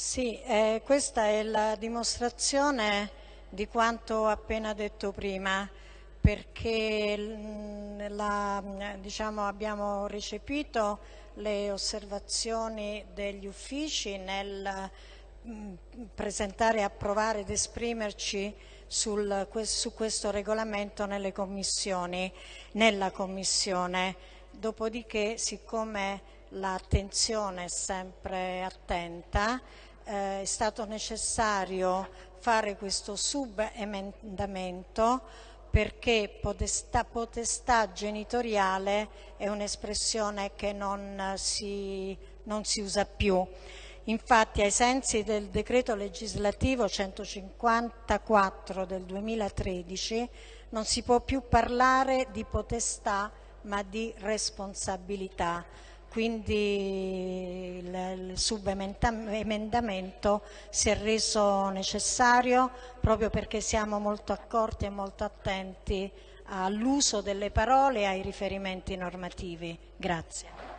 Sì, eh, questa è la dimostrazione di quanto ho appena detto prima, perché mm, la, diciamo, abbiamo recepito le osservazioni degli uffici nel mm, presentare, approvare ed esprimerci sul, su questo regolamento nelle commissioni, nella commissione. Dopodiché, siccome l'attenzione è sempre attenta, eh, è stato necessario fare questo subemendamento perché potestà, potestà genitoriale è un'espressione che non si, non si usa più. Infatti ai sensi del decreto legislativo 154 del 2013 non si può più parlare di potestà ma di responsabilità quindi il, subemendamento si è reso necessario proprio perché siamo molto accorti e molto attenti all'uso delle parole e ai riferimenti normativi. Grazie.